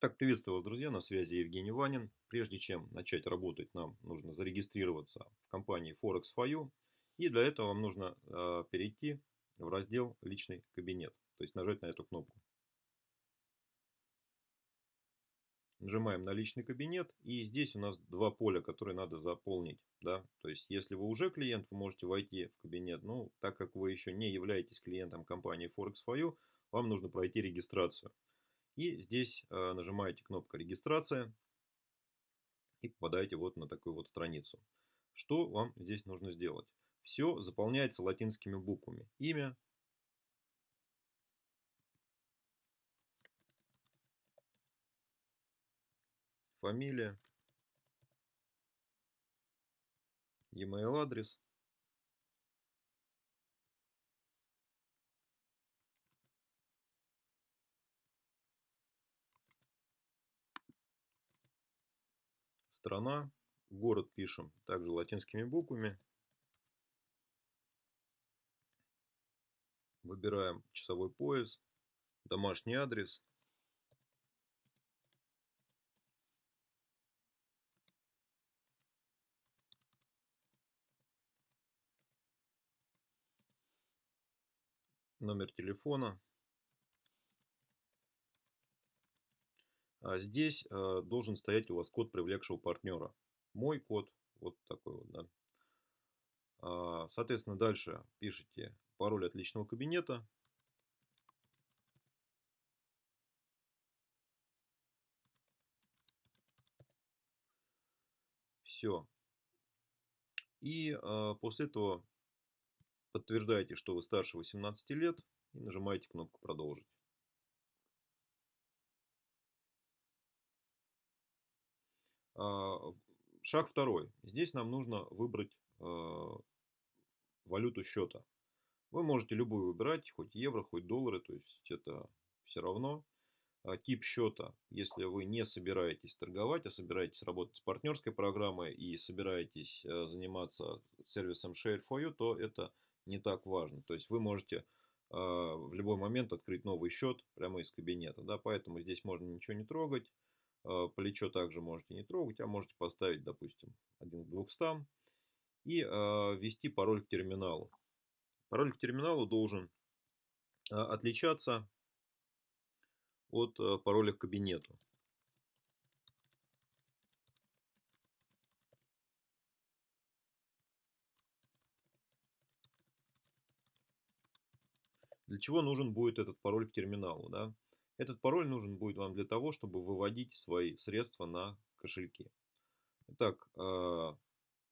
Так, приветствую вас, друзья, на связи Евгений Ванин. Прежде чем начать работать, нам нужно зарегистрироваться в компании Forex И для этого вам нужно э, перейти в раздел «Личный кабинет», то есть нажать на эту кнопку. Нажимаем на личный кабинет, и здесь у нас два поля, которые надо заполнить. Да? То есть, если вы уже клиент, вы можете войти в кабинет. Ну, так как вы еще не являетесь клиентом компании Forex вам нужно пройти регистрацию. И здесь э, нажимаете кнопку регистрация и попадаете вот на такую вот страницу. Что вам здесь нужно сделать? Все заполняется латинскими буквами. Имя, фамилия, e-mail адрес, страна, город пишем также латинскими буквами. Выбираем часовой пояс, домашний адрес. Номер телефона. Здесь э, должен стоять у вас код привлекшего партнера. Мой код, вот такой вот, да. А, соответственно, дальше пишите пароль от личного кабинета. Все. И э, после этого подтверждаете, что вы старше 18 лет и нажимаете кнопку «Продолжить». Шаг второй. Здесь нам нужно выбрать а, валюту счета. Вы можете любую выбирать, хоть евро, хоть доллары, то есть это все равно. А, тип счета, если вы не собираетесь торговать, а собираетесь работать с партнерской программой и собираетесь заниматься сервисом Share for You, то это не так важно. То есть вы можете в любой момент открыть новый счет прямо из кабинета. Да, поэтому здесь можно ничего не трогать. А, плечо также можете не трогать, а можете поставить, допустим, 1 к 200 и а, ввести пароль к терминалу. Пароль к терминалу должен а, отличаться от пароля к кабинету. Для чего нужен будет этот пароль к терминалу? Да? Этот пароль нужен будет вам для того, чтобы выводить свои средства на кошельки. Итак, а,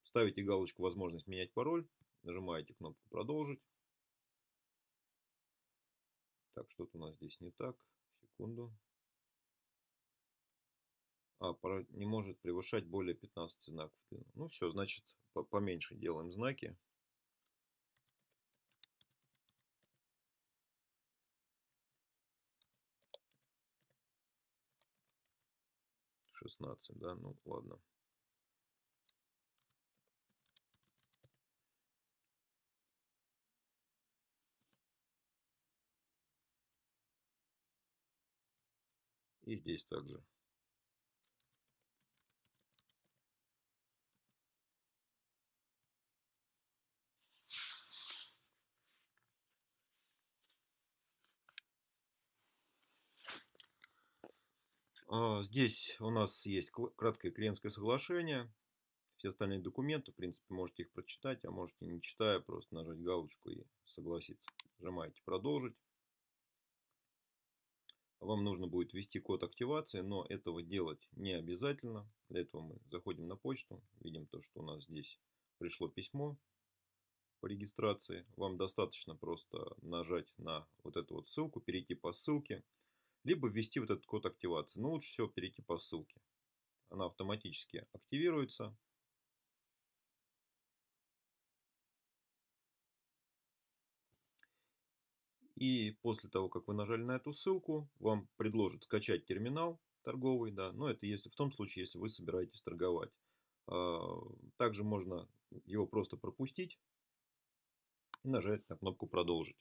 ставите галочку «Возможность менять пароль», нажимаете кнопку «Продолжить». Так, что-то у нас здесь не так. Секунду. А, пароль не может превышать более 15 знаков. Ну все, значит, поменьше делаем знаки. 16, да, ну ладно. И здесь также. Здесь у нас есть краткое клиентское соглашение. Все остальные документы, в принципе, можете их прочитать, а можете не читая, просто нажать галочку и согласиться. Нажимаете «Продолжить». Вам нужно будет ввести код активации, но этого делать не обязательно. Для этого мы заходим на почту, видим то, что у нас здесь пришло письмо по регистрации. Вам достаточно просто нажать на вот эту вот ссылку, перейти по ссылке либо ввести вот этот код активации. Но лучше всего перейти по ссылке. Она автоматически активируется. И после того, как вы нажали на эту ссылку, вам предложат скачать терминал торговый. Да, но это если в том случае, если вы собираетесь торговать. А, также можно его просто пропустить и нажать на кнопку «Продолжить».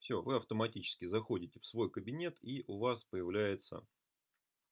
Все, вы автоматически заходите в свой кабинет и у вас появляется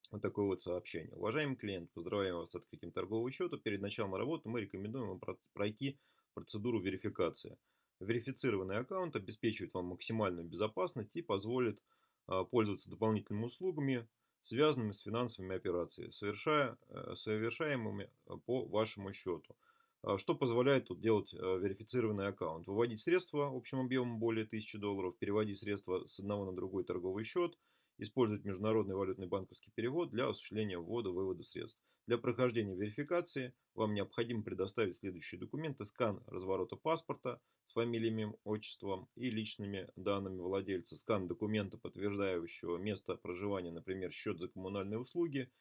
вот такое вот сообщение. Уважаемый клиент, поздравляем вас с открытием торгового счета. Перед началом работы мы рекомендуем вам пройти процедуру верификации. Верифицированный аккаунт обеспечивает вам максимальную безопасность и позволит а, пользоваться дополнительными услугами, связанными с финансовыми операциями, совершая, э, совершаемыми э, по вашему счету. А, что позволяет тут делать э, верифицированный аккаунт? Выводить средства общим объемом более 1000 долларов, переводить средства с одного на другой торговый счет – использовать международный валютный банковский перевод для осуществления ввода-вывода средств. Для прохождения верификации вам необходимо предоставить следующие документы. Скан разворота паспорта с фамилиями, отчеством и личными данными владельца. Скан документа, подтверждающего место проживания, например, счет за коммунальные услуги,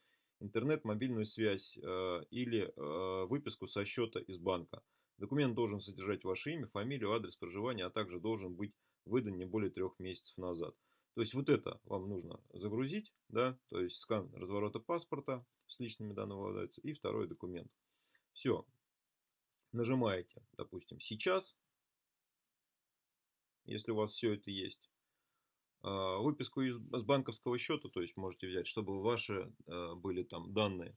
интернет, мобильную связь э, или э, выписку со счета из банка. Документ должен содержать ваше имя, фамилию, адрес проживания, а также должен быть выдан не более трех месяцев назад. То есть вот это вам нужно загрузить, да, то есть скан разворота паспорта с личными данными владельца и второй документ. Все. Нажимаете, допустим, сейчас, если у вас все это есть. А, выписку из, с банковского счета, то есть можете взять, чтобы ваши а, были там данные.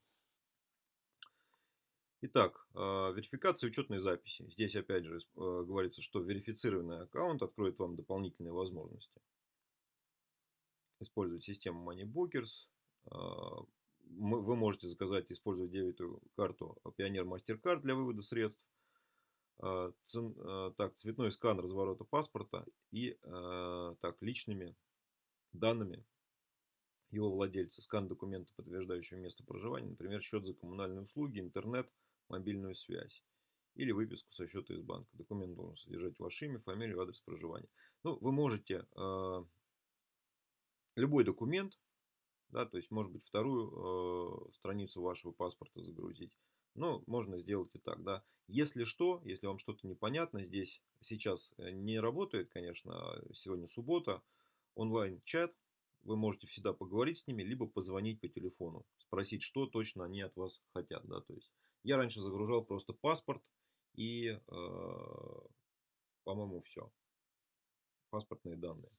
Итак, а, верификация учетной записи. Здесь опять же говорится, что верифицированный аккаунт откроет вам дополнительные возможности использовать систему MoneyBookers. Вы можете заказать, использовать дебетовую карту Pioneer MasterCard для вывода средств. А, а, так, цветной скан разворота паспорта и так, личными данными его владельца. Скан документа, подтверждающего место проживания, например, счет за коммунальные услуги, интернет, мобильную связь. Или выписку со счета из банка. Документ должен содержать ваше имя, фамилию, адрес проживания. Ну, вы можете любой документ, да, то есть, может быть, вторую э, страницу вашего паспорта загрузить. Но можно сделать и так, да. Если что, если вам что-то непонятно, здесь сейчас э, не работает, конечно, сегодня суббота, онлайн-чат, вы можете всегда поговорить с ними, либо позвонить по телефону, спросить, что точно они от вас хотят, да, то есть. Я раньше загружал просто паспорт и, э, по-моему, все. Паспортные данные.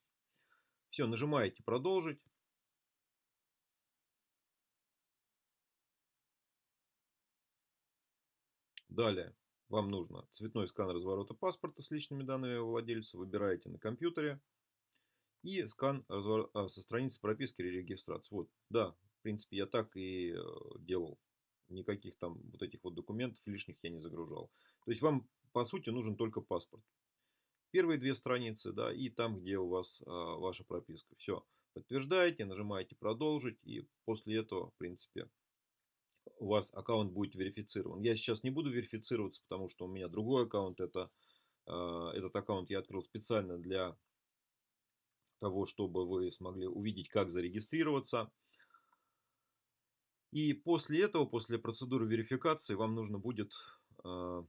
Все, нажимаете продолжить. Далее вам нужно цветной скан разворота паспорта с личными данными владельца. Выбираете на компьютере. И скан развор... а, со страницы прописки или регистрации. Вот, да, в принципе, я так и э, делал. Никаких там вот этих вот документов лишних я не загружал. То есть вам, по сути, нужен только паспорт первые две страницы, да, и там, где у вас а, ваша прописка. Все, подтверждаете, нажимаете продолжить, и после этого, в принципе, у вас аккаунт будет верифицирован. Я сейчас не буду верифицироваться, потому что у меня другой аккаунт. Это, э, этот аккаунт я открыл специально для того, чтобы вы смогли увидеть, как зарегистрироваться. И после этого, после процедуры верификации, вам нужно будет э,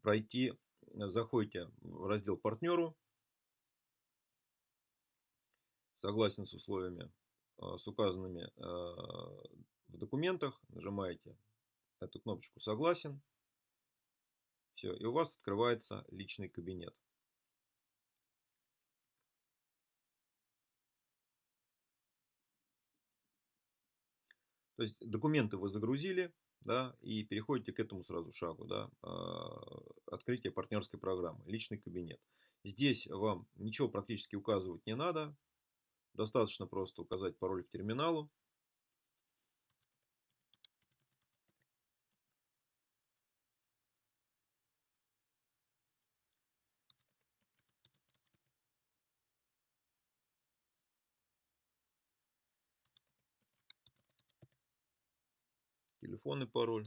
пройти заходите в раздел партнеру, согласен с условиями, а, с указанными а, в документах, нажимаете эту кнопочку «Согласен». Все, и у вас открывается личный кабинет. То есть документы вы загрузили, да, и переходите к этому сразу шагу, да, а, открытие партнерской программы, личный кабинет. Здесь вам ничего практически указывать не надо, достаточно просто указать пароль к терминалу. телефон и пароль.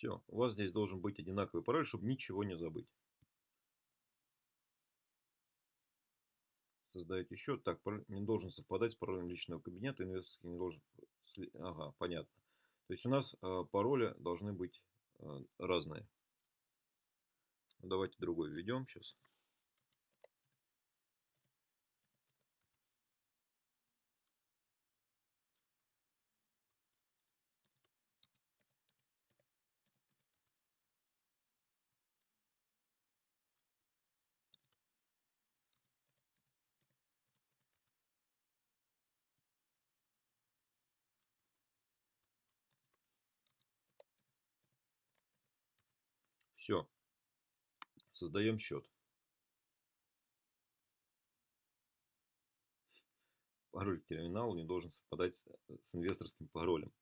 Все, у вас здесь должен быть одинаковый пароль, чтобы ничего не забыть. Создаете еще. Так, пароль не должен совпадать с паролем личного кабинета. Инвесторский не должен... Ага, понятно. То есть у нас а, пароли должны быть а, разные. Ну, давайте другой введем сейчас. Все. Создаем счет. Пароль к терминалу не должен совпадать с, с инвесторским паролем.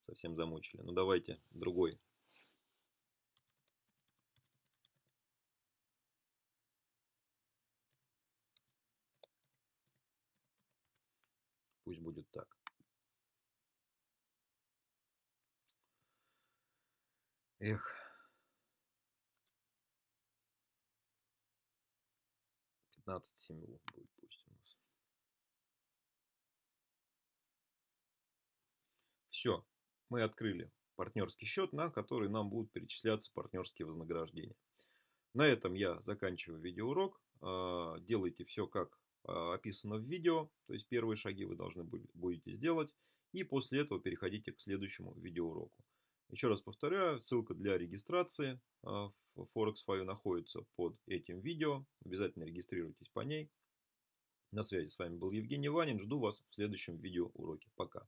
Совсем замучили. Ну давайте другой. Пусть будет так. Эх. 15 символов будет пусть у нас. Все, мы открыли партнерский счет, на который нам будут перечисляться партнерские вознаграждения. На этом я заканчиваю видеоурок. А, делайте все как а, описано в видео, то есть первые шаги вы должны будете сделать. И после этого переходите к следующему видеоуроку. Еще раз повторяю, ссылка для регистрации а, в Forex находится под этим видео. Обязательно регистрируйтесь по ней. На связи с вами был Евгений Ванин. Жду вас в следующем видеоуроке. Пока.